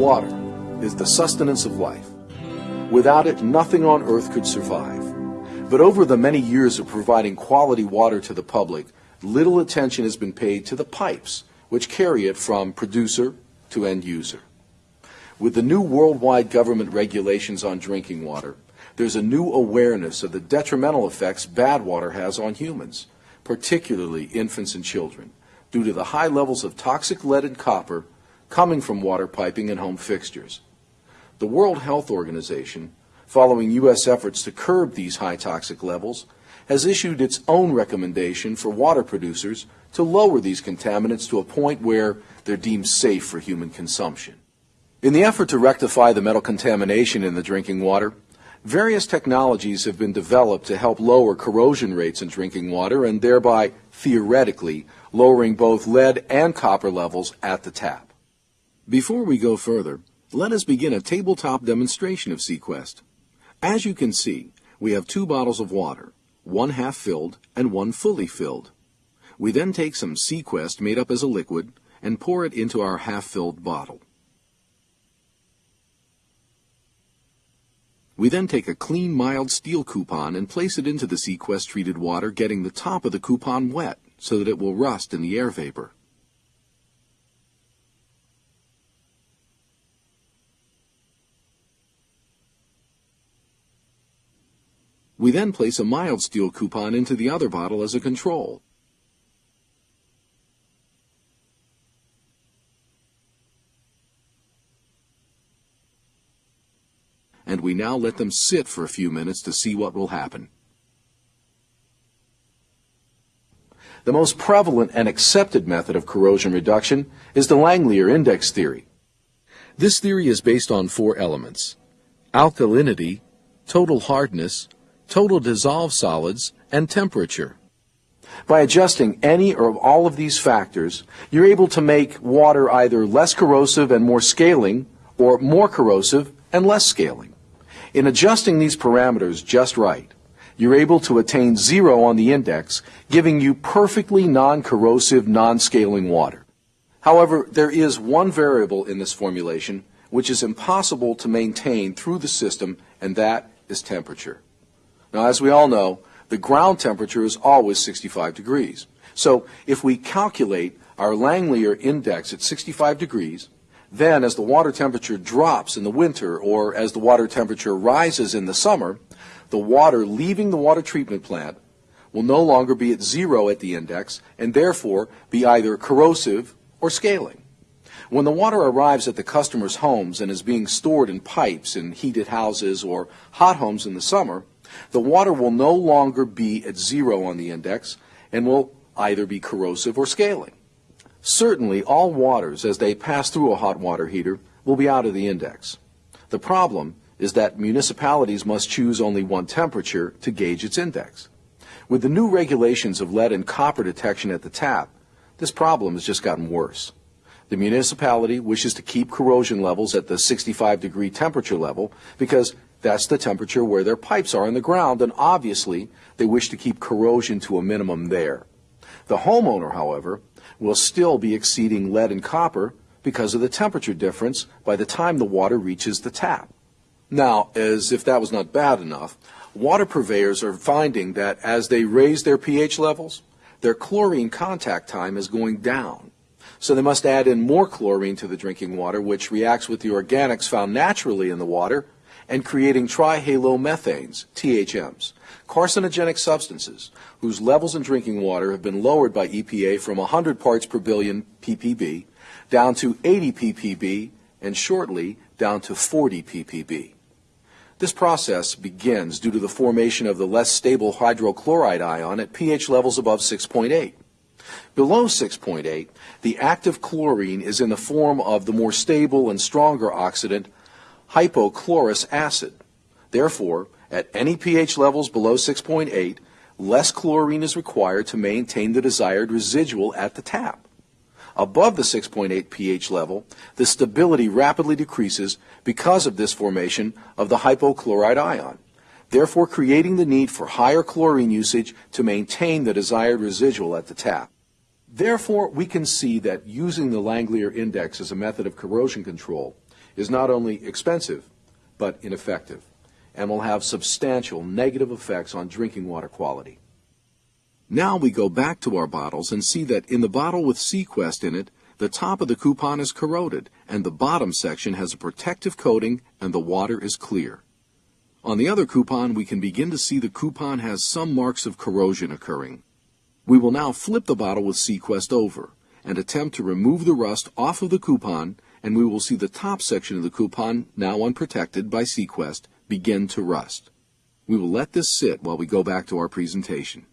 Water is the sustenance of life. Without it, nothing on earth could survive. But over the many years of providing quality water to the public, little attention has been paid to the pipes which carry it from producer to end user. With the new worldwide government regulations on drinking water, there's a new awareness of the detrimental effects bad water has on humans, particularly infants and children, due to the high levels of toxic lead and copper coming from water piping and home fixtures. The World Health Organization, following U.S. efforts to curb these high toxic levels, has issued its own recommendation for water producers to lower these contaminants to a point where they're deemed safe for human consumption. In the effort to rectify the metal contamination in the drinking water, various technologies have been developed to help lower corrosion rates in drinking water and thereby, theoretically, lowering both lead and copper levels at the tap. Before we go further, let us begin a tabletop demonstration of Sequest. As you can see, we have two bottles of water, one half filled and one fully filled. We then take some Sequest made up as a liquid and pour it into our half-filled bottle. We then take a clean mild steel coupon and place it into the Sequest treated water, getting the top of the coupon wet so that it will rust in the air vapor. We then place a mild steel coupon into the other bottle as a control. And we now let them sit for a few minutes to see what will happen. The most prevalent and accepted method of corrosion reduction is the Langmuir index theory. This theory is based on four elements alkalinity, total hardness, total dissolved solids, and temperature. By adjusting any or all of these factors, you're able to make water either less corrosive and more scaling, or more corrosive and less scaling. In adjusting these parameters just right, you're able to attain zero on the index, giving you perfectly non-corrosive, non-scaling water. However, there is one variable in this formulation which is impossible to maintain through the system, and that is temperature. Now, as we all know, the ground temperature is always 65 degrees. So if we calculate our Langmuir index at 65 degrees, then as the water temperature drops in the winter or as the water temperature rises in the summer, the water leaving the water treatment plant will no longer be at zero at the index and therefore be either corrosive or scaling. When the water arrives at the customer's homes and is being stored in pipes in heated houses or hot homes in the summer, the water will no longer be at zero on the index and will either be corrosive or scaling. Certainly, all waters, as they pass through a hot water heater, will be out of the index. The problem is that municipalities must choose only one temperature to gauge its index. With the new regulations of lead and copper detection at the tap, this problem has just gotten worse. The municipality wishes to keep corrosion levels at the 65 degree temperature level because that's the temperature where their pipes are in the ground, and obviously they wish to keep corrosion to a minimum there. The homeowner, however, will still be exceeding lead and copper because of the temperature difference by the time the water reaches the tap. Now, as if that was not bad enough, water purveyors are finding that as they raise their pH levels, their chlorine contact time is going down. So they must add in more chlorine to the drinking water, which reacts with the organics found naturally in the water and creating trihalomethanes, THMs, carcinogenic substances whose levels in drinking water have been lowered by EPA from 100 parts per billion ppb down to 80 ppb and shortly down to 40 ppb. This process begins due to the formation of the less stable hydrochloride ion at pH levels above 6.8. Below 6.8, the active chlorine is in the form of the more stable and stronger oxidant hypochlorous acid. Therefore, at any pH levels below 6.8, less chlorine is required to maintain the desired residual at the tap. Above the 6.8 pH level, the stability rapidly decreases because of this formation of the hypochlorite ion, therefore creating the need for higher chlorine usage to maintain the desired residual at the tap. Therefore, we can see that using the Langelier index as a method of corrosion control is not only expensive, but ineffective, and will have substantial negative effects on drinking water quality. Now we go back to our bottles and see that in the bottle with Sequest in it, the top of the coupon is corroded and the bottom section has a protective coating and the water is clear. On the other coupon, we can begin to see the coupon has some marks of corrosion occurring. We will now flip the bottle with Sequest over and attempt to remove the rust off of the coupon and we will see the top section of the coupon, now unprotected by Sequest, begin to rust. We will let this sit while we go back to our presentation.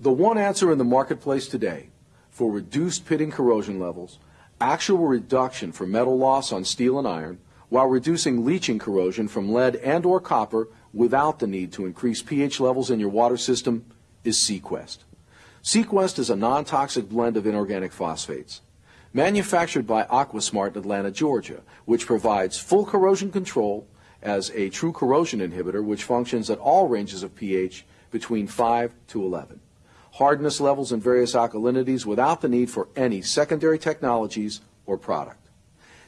The one answer in the marketplace today for reduced pitting corrosion levels, actual reduction for metal loss on steel and iron, while reducing leaching corrosion from lead and or copper without the need to increase pH levels in your water system is Sequest. Sequest is a non-toxic blend of inorganic phosphates. Manufactured by Aquasmart Atlanta, Georgia, which provides full corrosion control as a true corrosion inhibitor which functions at all ranges of pH between 5 to 11 hardness levels and various alkalinities without the need for any secondary technologies or product.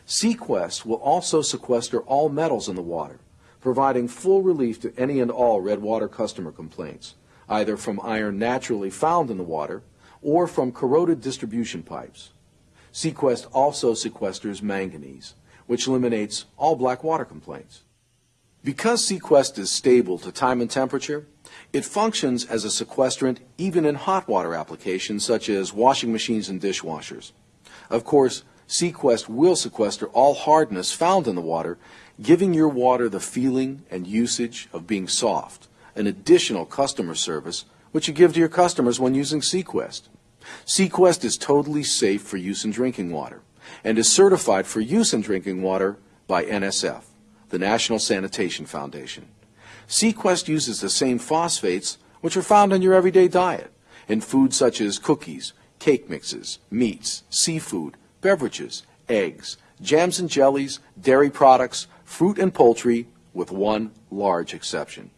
Sequest will also sequester all metals in the water, providing full relief to any and all red water customer complaints, either from iron naturally found in the water or from corroded distribution pipes. Sequest also sequesters manganese, which eliminates all black water complaints. Because Sequest is stable to time and temperature, it functions as a sequestrant even in hot water applications such as washing machines and dishwashers. Of course, Sequest will sequester all hardness found in the water, giving your water the feeling and usage of being soft, an additional customer service which you give to your customers when using Sequest. Sequest is totally safe for use in drinking water and is certified for use in drinking water by NSF, the National Sanitation Foundation. Sequest uses the same phosphates which are found in your everyday diet in foods such as cookies, cake mixes, meats, seafood, beverages, eggs, jams and jellies, dairy products, fruit and poultry, with one large exception.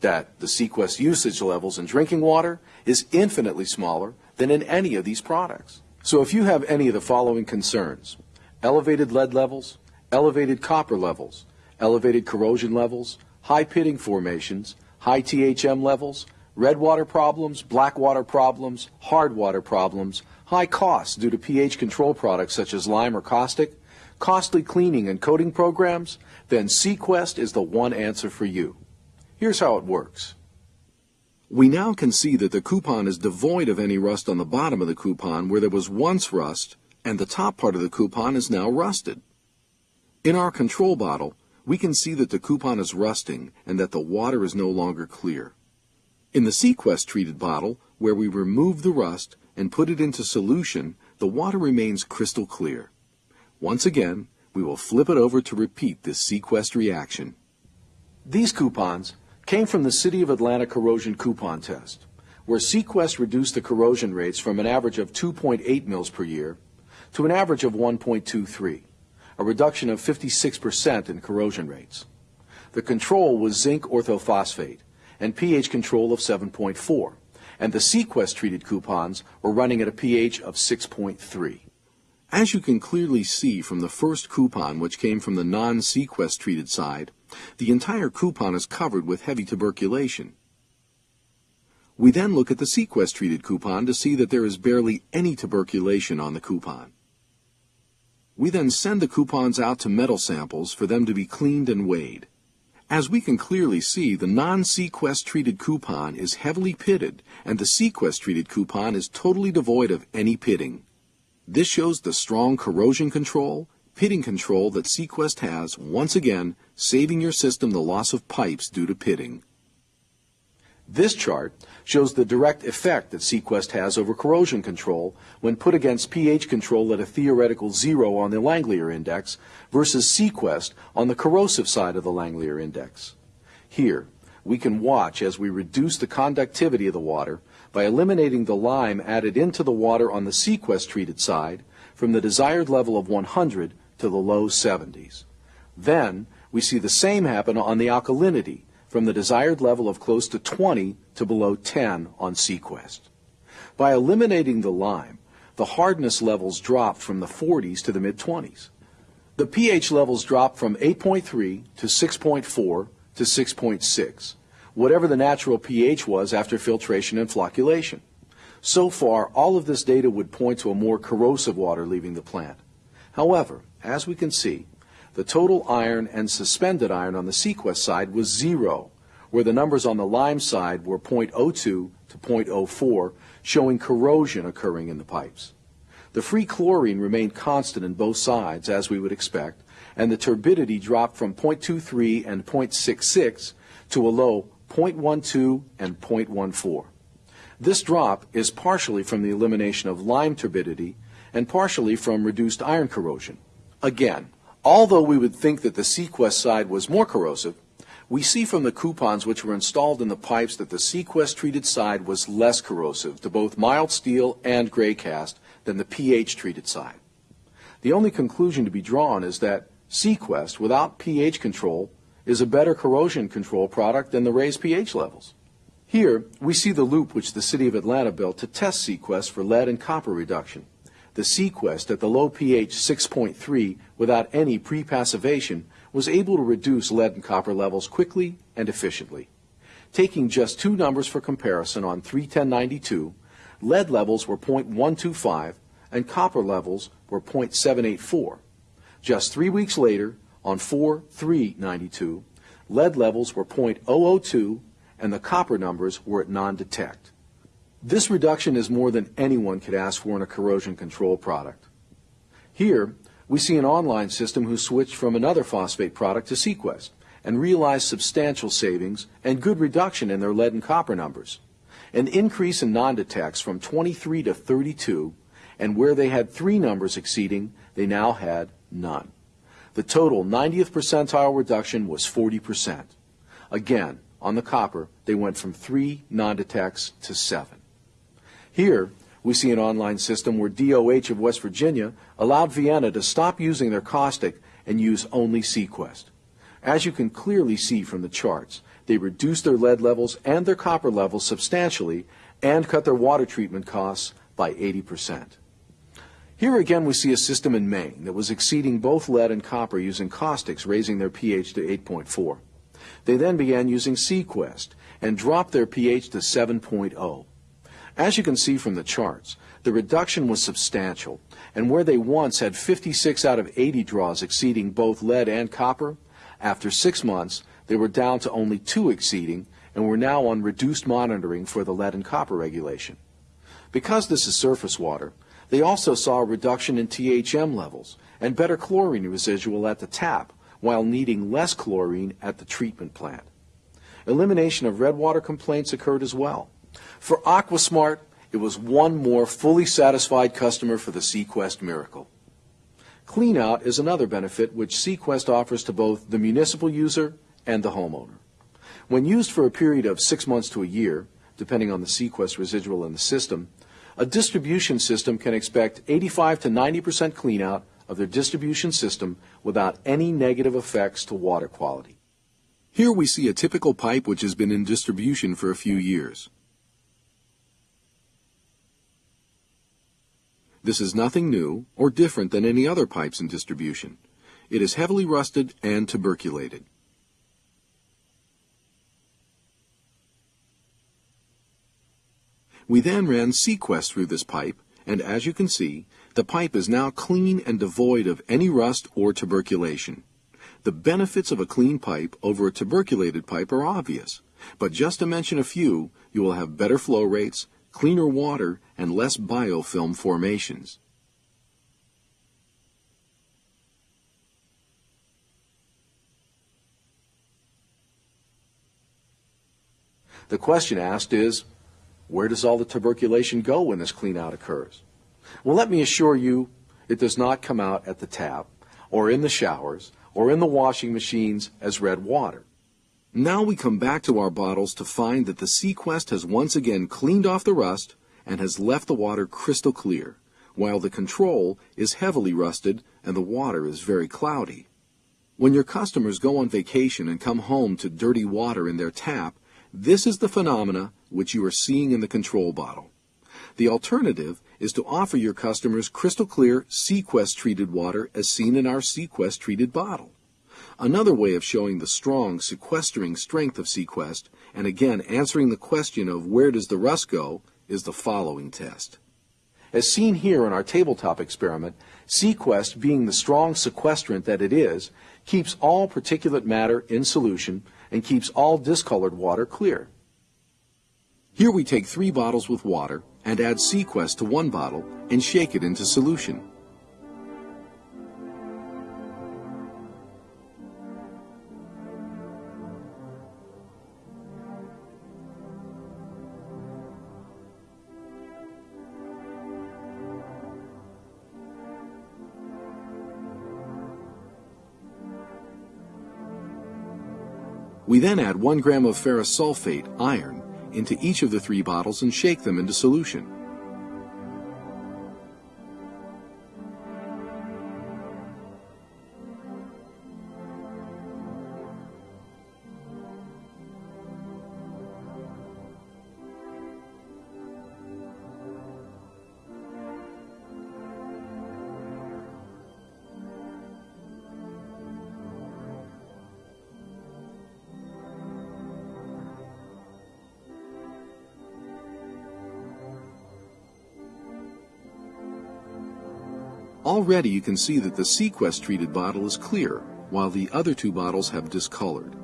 That the Sequest usage levels in drinking water is infinitely smaller than in any of these products. So if you have any of the following concerns, elevated lead levels, elevated copper levels, elevated corrosion levels, high pitting formations, high THM levels, red water problems, black water problems, hard water problems, high costs due to pH control products such as lime or caustic, costly cleaning and coating programs, then Sequest is the one answer for you. Here's how it works. We now can see that the coupon is devoid of any rust on the bottom of the coupon where there was once rust, and the top part of the coupon is now rusted. In our control bottle, we can see that the coupon is rusting and that the water is no longer clear. In the Sequest treated bottle, where we remove the rust and put it into solution, the water remains crystal clear. Once again, we will flip it over to repeat this Sequest reaction. These coupons came from the City of Atlanta corrosion coupon test, where Sequest reduced the corrosion rates from an average of 2.8 mils per year to an average of 1.23 a reduction of 56% in corrosion rates. The control was zinc orthophosphate and pH control of 7.4, and the Sequest treated coupons were running at a pH of 6.3. As you can clearly see from the first coupon which came from the non-Sequest treated side, the entire coupon is covered with heavy tuberculation. We then look at the Sequest treated coupon to see that there is barely any tuberculation on the coupon. We then send the coupons out to metal samples for them to be cleaned and weighed. As we can clearly see, the non-Sequest treated coupon is heavily pitted and the Sequest treated coupon is totally devoid of any pitting. This shows the strong corrosion control, pitting control that Sequest has, once again, saving your system the loss of pipes due to pitting. This chart shows the direct effect that Sequest has over corrosion control when put against pH control at a theoretical zero on the Langelier index versus Sequest on the corrosive side of the Langelier index. Here, we can watch as we reduce the conductivity of the water by eliminating the lime added into the water on the Sequest treated side from the desired level of 100 to the low 70s. Then, we see the same happen on the alkalinity from the desired level of close to 20 to below 10 on Sequest. By eliminating the lime, the hardness levels dropped from the 40s to the mid-20s. The pH levels dropped from 8.3 to 6.4 to 6.6, whatever the natural pH was after filtration and flocculation. So far, all of this data would point to a more corrosive water leaving the plant. However, as we can see, the total iron and suspended iron on the Sequest side was zero, where the numbers on the lime side were 0.02 to 0.04, showing corrosion occurring in the pipes. The free chlorine remained constant in both sides, as we would expect, and the turbidity dropped from 0.23 and 0.66 to a low 0.12 and 0.14. This drop is partially from the elimination of lime turbidity and partially from reduced iron corrosion. Again, Although we would think that the Sequest side was more corrosive, we see from the coupons which were installed in the pipes that the Sequest treated side was less corrosive to both mild steel and gray cast than the pH treated side. The only conclusion to be drawn is that Sequest without pH control is a better corrosion control product than the raised pH levels. Here, we see the loop which the City of Atlanta built to test Sequest for lead and copper reduction. The Sequest at the low pH 6.3 without any prepassivation was able to reduce lead and copper levels quickly and efficiently. Taking just two numbers for comparison on 31092, lead levels were 0.125 and copper levels were 0.784. Just three weeks later, on 4392, lead levels were 0.002 and the copper numbers were at non-detect. This reduction is more than anyone could ask for in a corrosion control product. Here, we see an online system who switched from another phosphate product to Sequest and realized substantial savings and good reduction in their lead and copper numbers. An increase in non-detects from 23 to 32, and where they had three numbers exceeding, they now had none. The total 90th percentile reduction was 40%. Again, on the copper, they went from three non-detects to seven. Here, we see an online system where DOH of West Virginia allowed Vienna to stop using their caustic and use only Sequest. As you can clearly see from the charts, they reduced their lead levels and their copper levels substantially and cut their water treatment costs by 80%. Here again we see a system in Maine that was exceeding both lead and copper using caustics, raising their pH to 8.4. They then began using Sequest and dropped their pH to 7.0. As you can see from the charts, the reduction was substantial, and where they once had 56 out of 80 draws exceeding both lead and copper, after six months they were down to only two exceeding and were now on reduced monitoring for the lead and copper regulation. Because this is surface water, they also saw a reduction in THM levels and better chlorine residual at the tap while needing less chlorine at the treatment plant. Elimination of red water complaints occurred as well. For Aquasmart, it was one more fully satisfied customer for the Sequest miracle. Cleanout is another benefit which Sequest offers to both the municipal user and the homeowner. When used for a period of six months to a year, depending on the Sequest residual in the system, a distribution system can expect 85 to 90% cleanout of their distribution system without any negative effects to water quality. Here we see a typical pipe which has been in distribution for a few years. This is nothing new or different than any other pipes in distribution. It is heavily rusted and tuberculated. We then ran Sequest through this pipe, and as you can see, the pipe is now clean and devoid of any rust or tuberculation. The benefits of a clean pipe over a tuberculated pipe are obvious, but just to mention a few, you will have better flow rates, cleaner water, and less biofilm formations. The question asked is, where does all the tuberculation go when this cleanout occurs? Well, let me assure you, it does not come out at the tap, or in the showers, or in the washing machines as red water. Now we come back to our bottles to find that the Sequest has once again cleaned off the rust and has left the water crystal clear, while the control is heavily rusted and the water is very cloudy. When your customers go on vacation and come home to dirty water in their tap, this is the phenomena which you are seeing in the control bottle. The alternative is to offer your customers crystal clear Sequest treated water as seen in our Sequest treated bottle. Another way of showing the strong sequestering strength of Sequest, and again answering the question of where does the rust go, is the following test. As seen here in our tabletop experiment, Sequest, being the strong sequestrant that it is, keeps all particulate matter in solution and keeps all discolored water clear. Here we take three bottles with water and add Sequest to one bottle and shake it into solution. We then add 1 gram of ferrous sulfate, iron, into each of the three bottles and shake them into solution. Already you can see that the Sequest treated bottle is clear, while the other two bottles have discolored.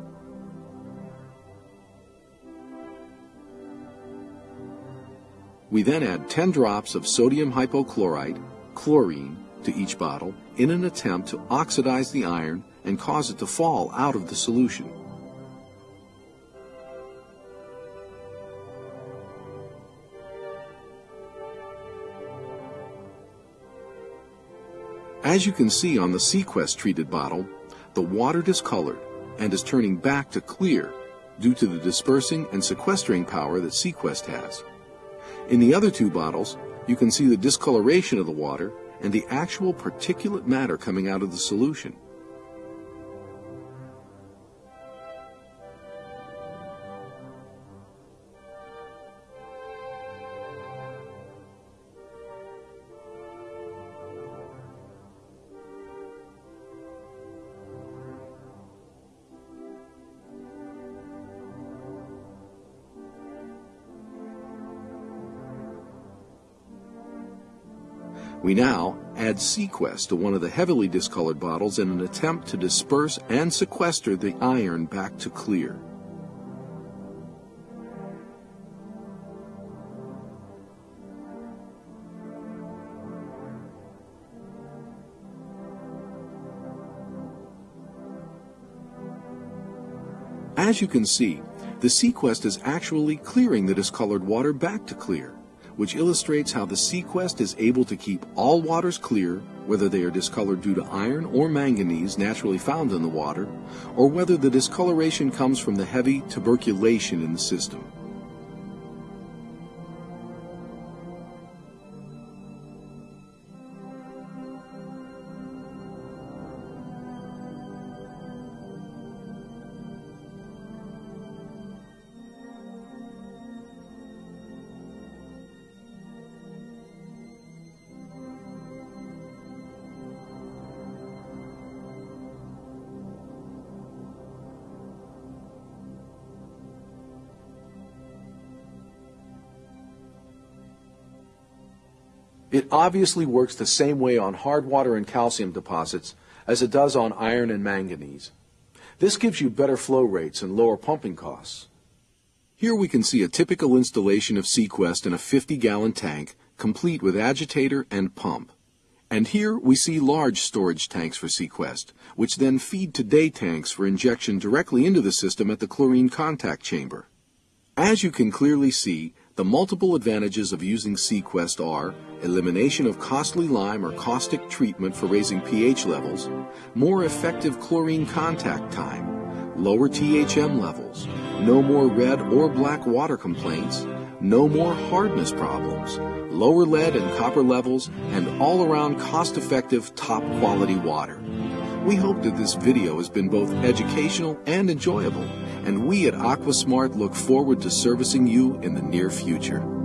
We then add 10 drops of sodium hypochlorite, chlorine, to each bottle in an attempt to oxidize the iron and cause it to fall out of the solution. As you can see on the Sequest treated bottle, the water discolored and is turning back to clear due to the dispersing and sequestering power that Sequest has. In the other two bottles, you can see the discoloration of the water and the actual particulate matter coming out of the solution. We now add Sequest to one of the heavily discolored bottles in an attempt to disperse and sequester the iron back to clear. As you can see, the Sequest is actually clearing the discolored water back to clear which illustrates how the Sequest is able to keep all waters clear, whether they are discolored due to iron or manganese naturally found in the water, or whether the discoloration comes from the heavy tuberculation in the system. It obviously works the same way on hard water and calcium deposits as it does on iron and manganese. This gives you better flow rates and lower pumping costs. Here we can see a typical installation of Sequest in a 50-gallon tank, complete with agitator and pump. And here we see large storage tanks for Sequest, which then feed to day tanks for injection directly into the system at the chlorine contact chamber. As you can clearly see, the multiple advantages of using Sequest are elimination of costly lime or caustic treatment for raising pH levels, more effective chlorine contact time, lower THM levels, no more red or black water complaints, no more hardness problems, lower lead and copper levels, and all-around cost-effective top-quality water. We hope that this video has been both educational and enjoyable, and we at Aquasmart look forward to servicing you in the near future.